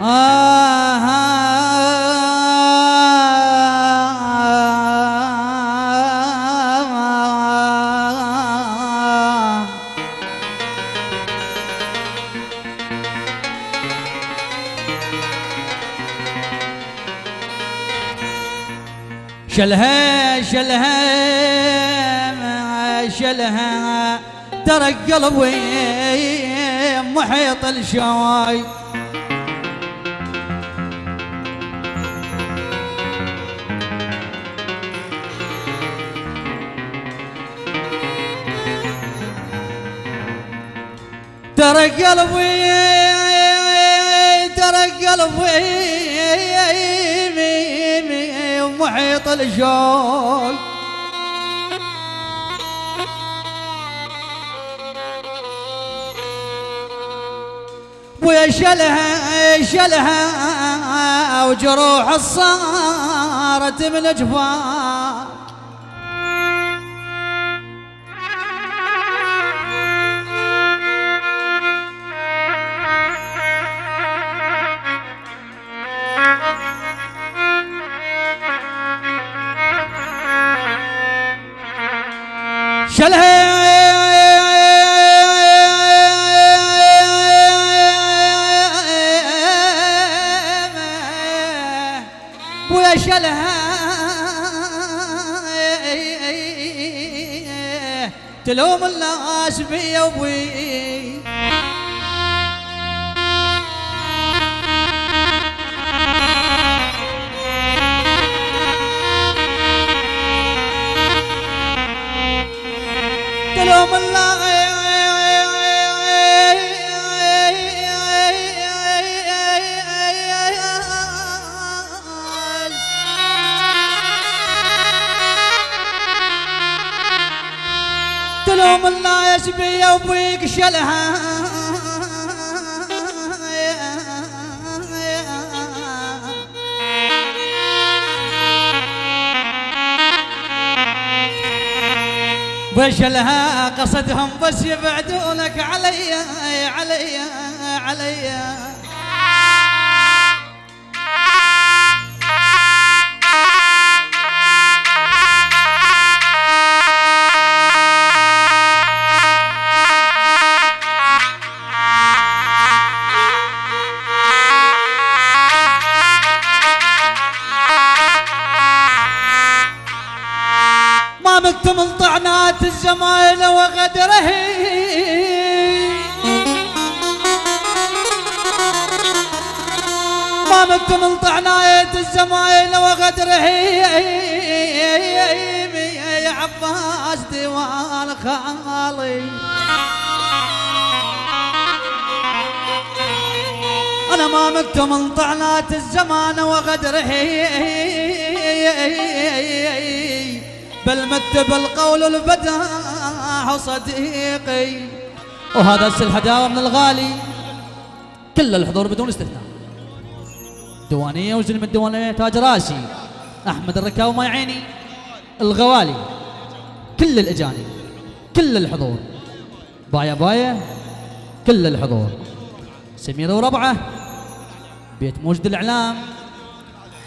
شلها شلها شلها. ترك قلبي محيط الشواي ترى قلبي ترى قلبي محيط الجوي ويا شلها شلها وجروح صارت من جفاف. تلوم الناس بي وبي وبيك شلها. وشلها قصدهم بس يبعدونك علي علي علي. ما الزمايل وغدره. ما مكتمل طعنات الزمايل وغدره. يا عباس ديوان خالي. أنا ما مكتمل طعنات الزمان وغدره. بل مت بالقول البداح صديقي. وهذا السل هداوة من الغالي. كل الحضور بدون استثناء. ديوانية وزن من تاج راسي أحمد الركاوي ما يعيني الغوالي. كل الأجانب كل الحضور. بايا بايا. كل الحضور. سميرة وربعة. بيت موجد الإعلام.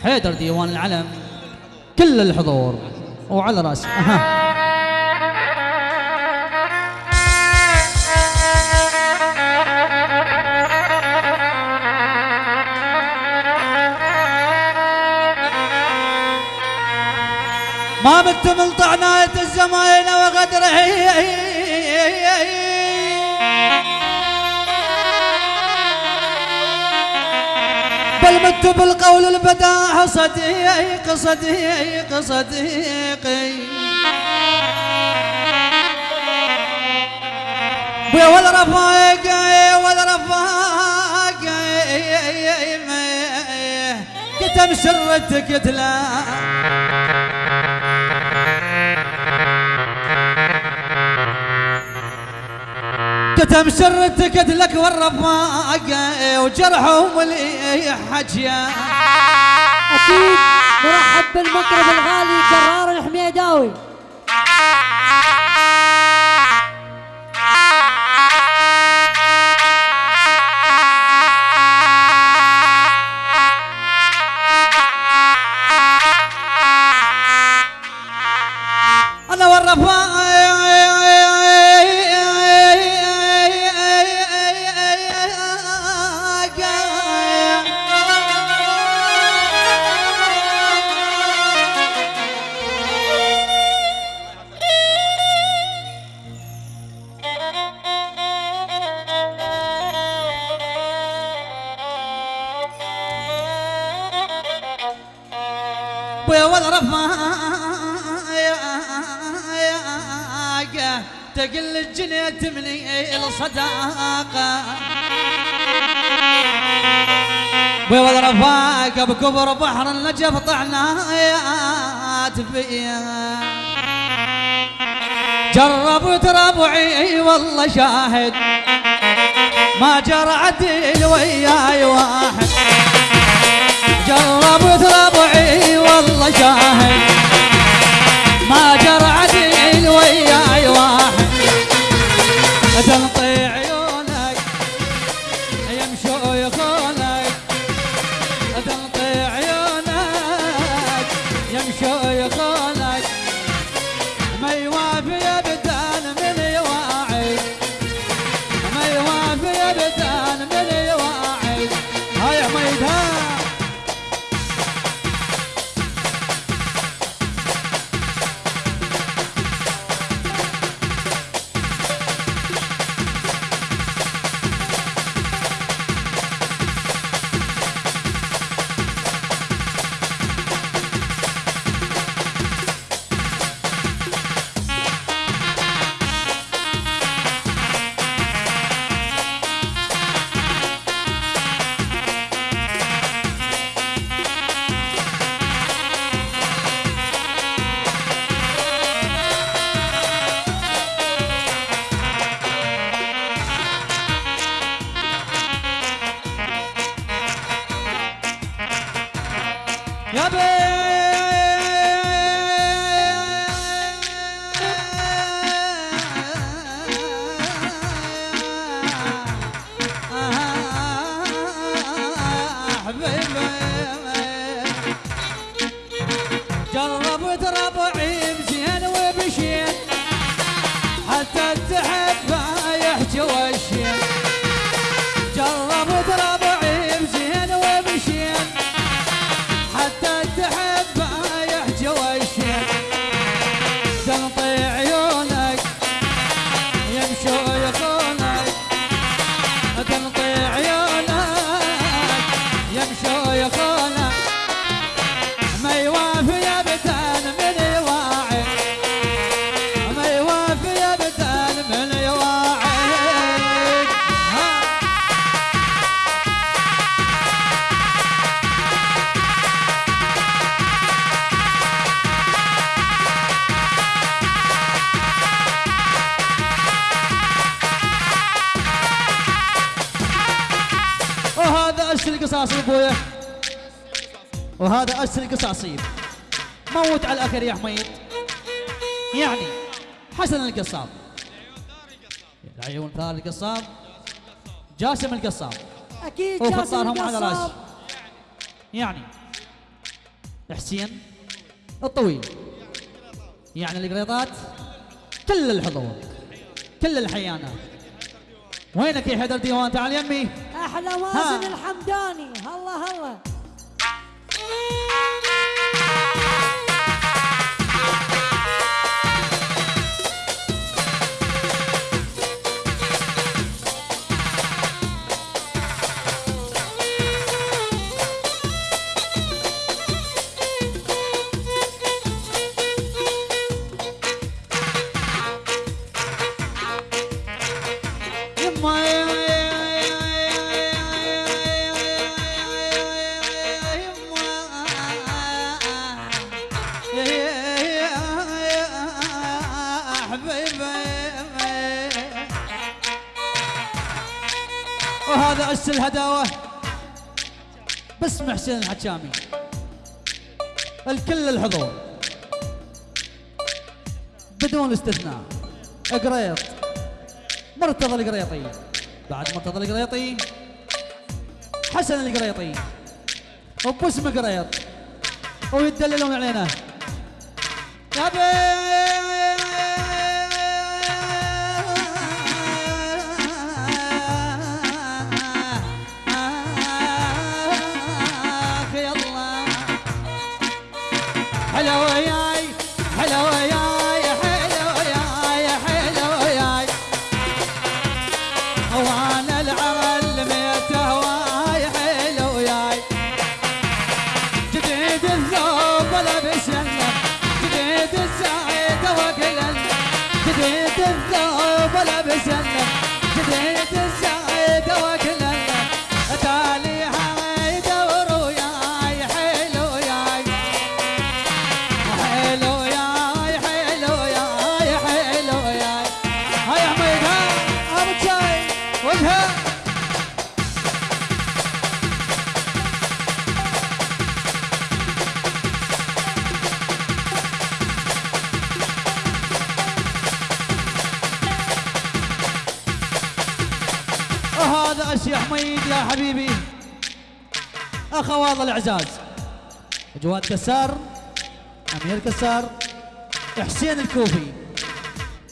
حيدر ديوان العلم. كل الحضور. وعلى راسي. أها. ما بتمل طعناية الزمايل وغدره. بل مت بالقول البداح صديق صديق صديقي. ويا ولا رفاق ولا رفاق كتم سرتك تلا. كتم سرتك لك والرفاق وجرحهم اللي حجيا. أكيد. مرحب بالمطرب الغالي كرار الحميداوي. تقل الجنيت مني الصداقة بيوض رفاقه بكبر بحر النجف طعنات فيها جربت ربعي والله شاهد. ما جرى عدل وياي واحد. جربت ربعي والله شاهد. ما جرى عدل وياي Jangan القصاصيب موت على الأخير يا حميد. يعني حسن القصاب. العيون ثار القصاب. جاسم القصاب. أكيد جاسم القصاب. يعني حسين الطويل. يعني القريطات كل الحضور كل الحيانات وينك يا حيدر ديوان؟ تعال يمي. أحلى. مازن الحمداني. هلا هلا. وهذا أس الهداوة. باسم حسين الحكامي الكل الحضور بدون استثناء. قريط مرتضى القريطي بعد مرتضى القريطي حسن القريطي وباسم قريط ويدللون علينا. يا بي كسار أمير كسار حسين الكوفي.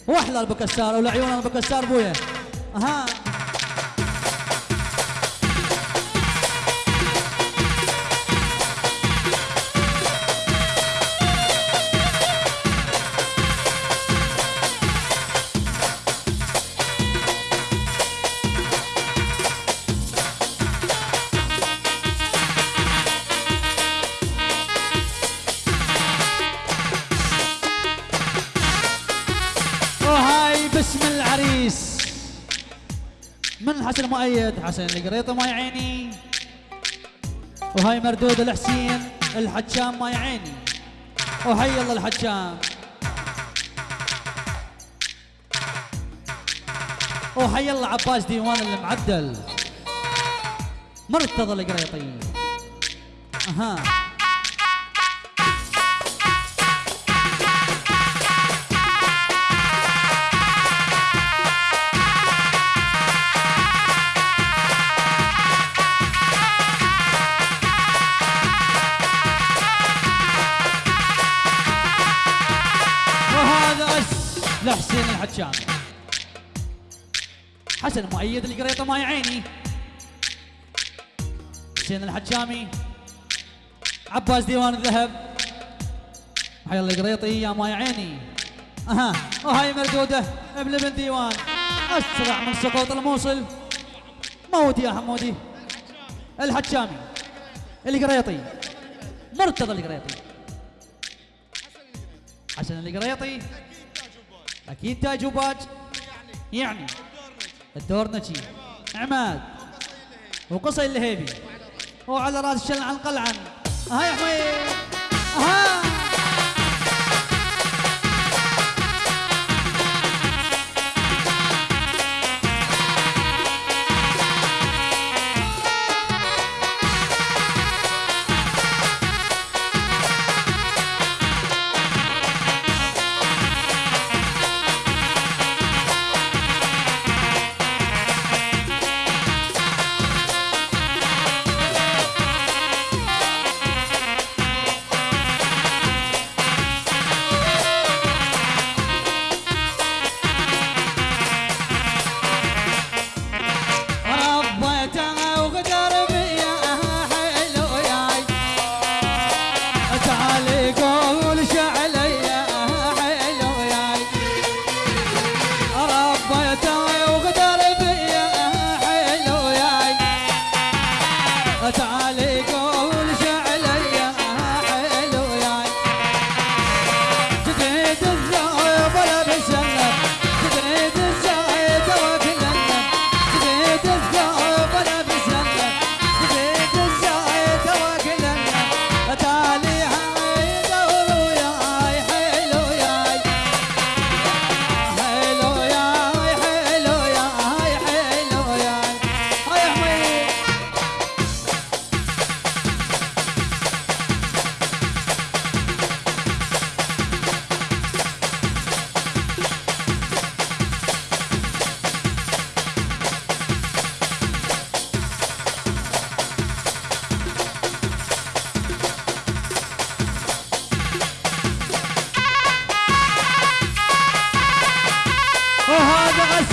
واحلى ابو كسار ولا عيون ابو كسار بويا. أها. مؤيد حسن القريطة ما يعيني. وهاي مردود الحسين الحجام ما يعيني. وحي الله الحجام. وحي الله عباس ديوان المعدل. مرتضى القريطي. أها. لحسين الحجام حسن مؤيد القريطة ما يعيني. حسين الحجامي. عباس ديوان الذهب. حي الله القريطي يا ما يعيني. أها وهاي مردوده ابن ابن ديوان. أسرع من سقوط الموصل. موت يا حمودي الحجامي. القريطي مرتضى القريطي حسن القريطي أكيد تاج وباج. يعني. الدور نجي. عماد. وقصي اللهيبي وعلى رأس شلعن قلعن هاي حميد. ها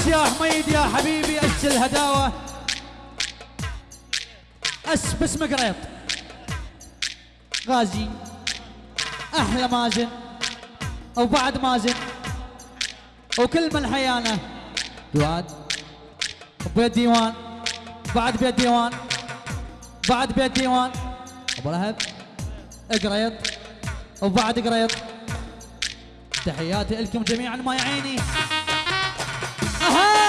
يا حميد يا حبيبي اس الهداوة. اس باسم قريط غازي أحلى مازن وبعد مازن وكل من حيانا. دواد بيت ديوان بعد بيت ديوان بعد بيت ديوان. أبو لهب قريط وبعد قريط. تحياتي لكم جميعا ما يعيني. أها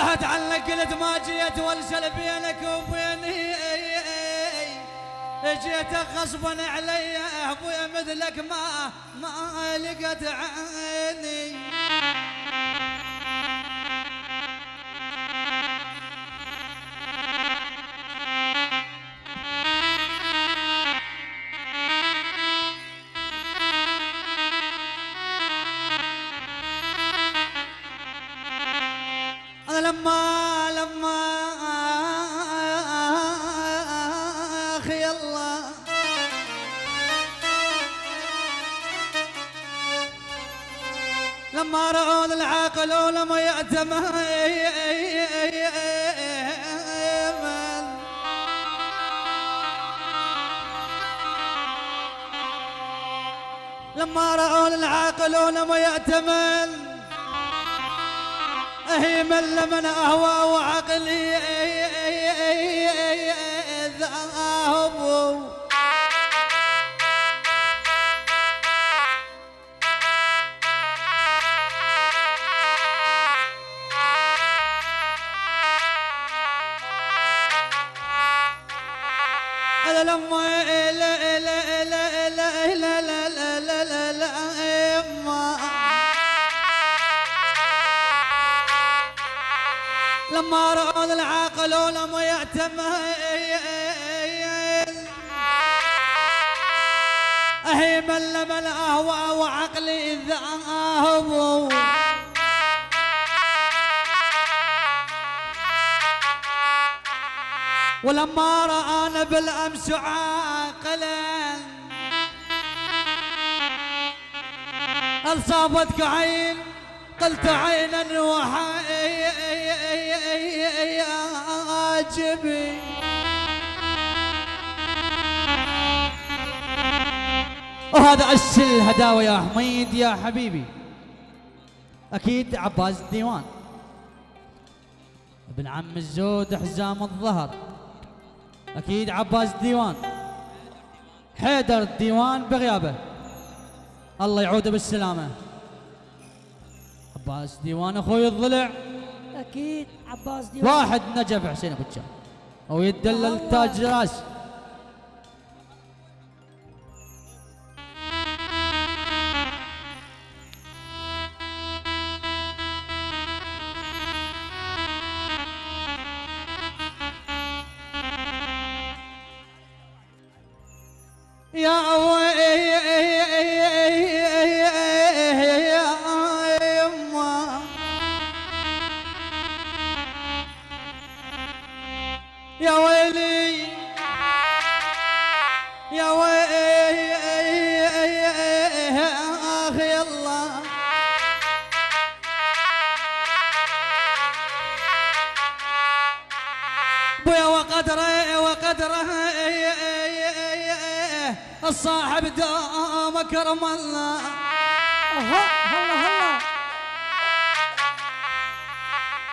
رحت عنك قلت ما جيت والشل بينك وبيني. جيتك غصبا علي أبويا مثلك ما ما لقت عيني. لما رأوا العاقلون ولم يأتمن. أهيما لمن أهوى وعقلي مرض العقل ولم يتميز هي من لم الاهوى وعقلي ذهب ولما رآنا بالأمس عاقلا أصابتك عين قلت عينا وحين وهذا عش الهداوة يا حميد يا حبيبي. أكيد عباس الديوان ابن عم الزود حزام الظهر. أكيد عباس الديوان حيدر الديوان بغيابه. الله يعوده بالسلامة. عباس ديوان أخوي الضلع. أكيد عباس واحد نجف حسين أبو الجام أو يدلل تاج راس.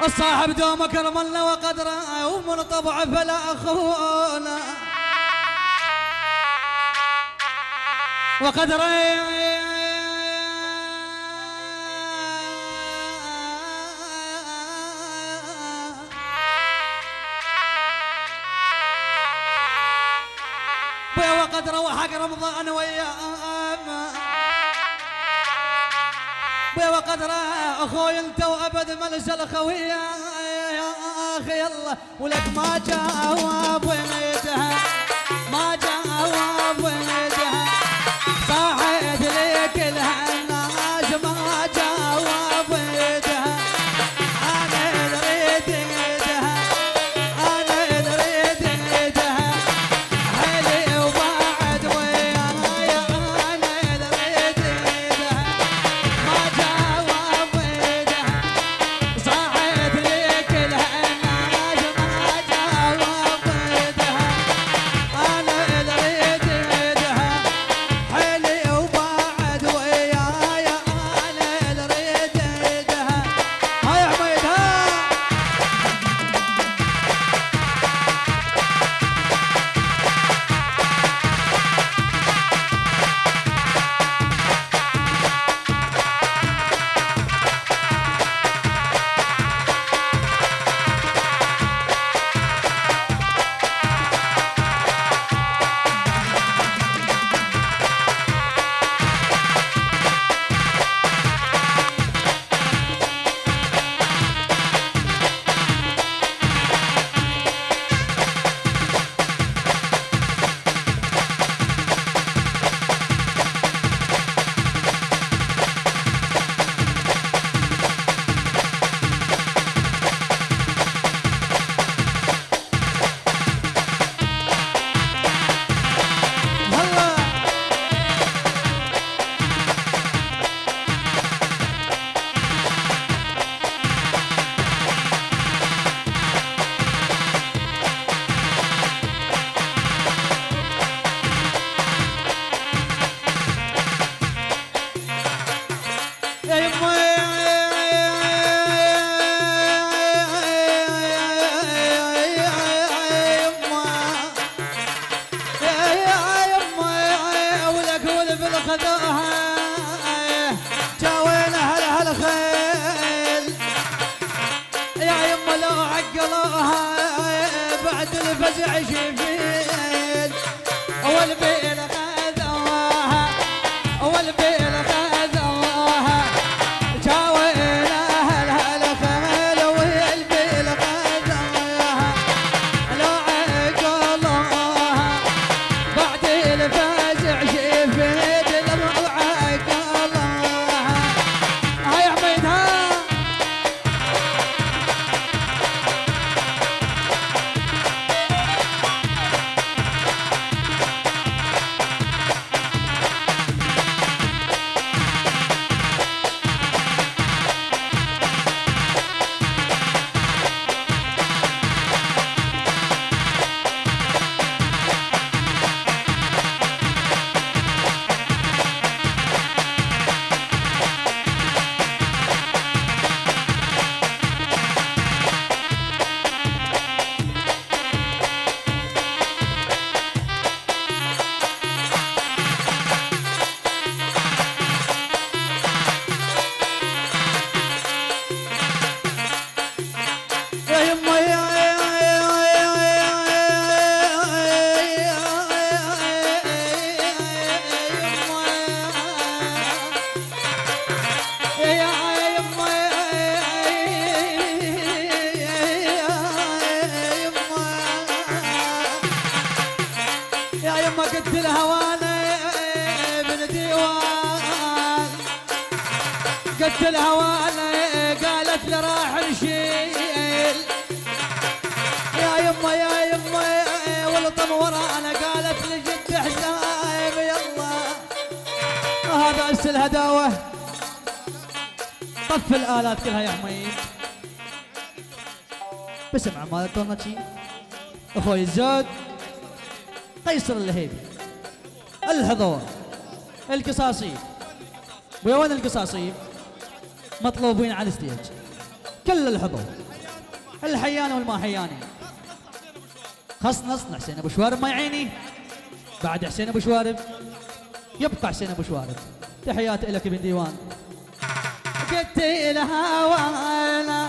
الصاحب دوم كرم الله وقدره ومن طبعه فلا أخونا. وقدره. وقدره وحق رمضان وياه بيا وقدره أخوي انت هذا مال الجل الخوية يا أخي يلا ولك ما جواب يجها ما جواب يجها صاحي لي الهي خذوها قلت الهوانا قالت لي راح نشيل. يا يما يا يما والطم ورانا قالت لي جد حسايب يلا. هذا أس الهداوة. طف الآلات كلها يا حميد. بسمع مال الطنطشي أخوي الزود قيصر اللهيبي الهضوه القصاصي. وين القصاصي؟ مطلوبين على الستيج. كل الحضور. الحياني والما حياني خص نصنا حسين أبو شوارب ما يعيني. بعد حسين أبو شوارب. يبقى حسين أبو شوارب. تحياتي لك ابن ديوان. قلت لها وأنا